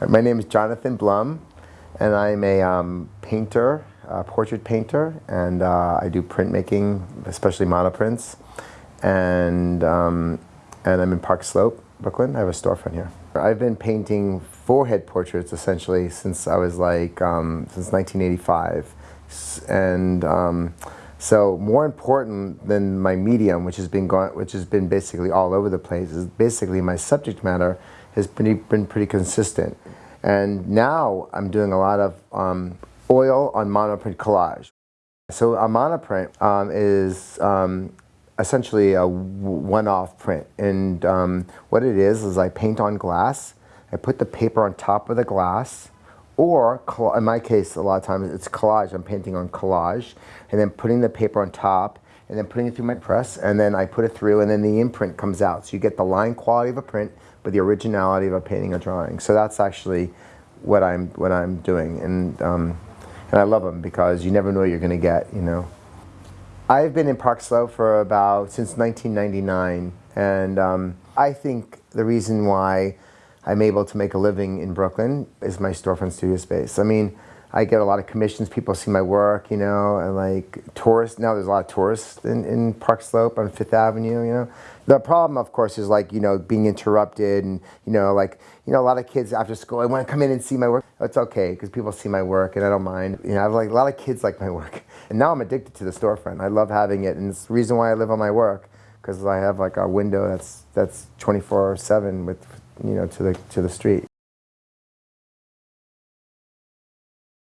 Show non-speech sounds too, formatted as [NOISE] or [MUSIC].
My name is Jonathan Blum, and I'm a um, painter, a portrait painter, and uh, I do printmaking, especially monoprints. And, um, and I'm in Park Slope, Brooklyn. I have a storefront here. I've been painting forehead portraits essentially since I was like, um, since 1985. And um, so more important than my medium, which has been going, which has been basically all over the place, is basically my subject matter has been, been pretty consistent. And now I'm doing a lot of um, oil on monoprint collage. So a monoprint um, is um, essentially a one-off print. And um, what it is, is I paint on glass, I put the paper on top of the glass, or in my case, a lot of times it's collage. I'm painting on collage, and then putting the paper on top, and then putting it through my press, and then I put it through, and then the imprint comes out. So you get the line quality of a print, but the originality of a painting or drawing. So that's actually what I'm what I'm doing, and um, and I love them because you never know what you're going to get. You know, I've been in Park Slope for about since 1999, and um, I think the reason why I'm able to make a living in Brooklyn is my storefront studio space. I mean, I get a lot of commissions. People see my work, you know, and like tourists. Now there's a lot of tourists in, in Park Slope on Fifth Avenue, you know. The problem, of course, is like, you know, being interrupted and, you know, like, you know, a lot of kids after school, I want to come in and see my work. It's okay because people see my work and I don't mind. You know, I have like a lot of kids like my work. [LAUGHS] And now I'm addicted to the storefront. I love having it. And it's the reason why I live on my work because I have like a window that's, that's 24 7 with, you know, to the, to the street.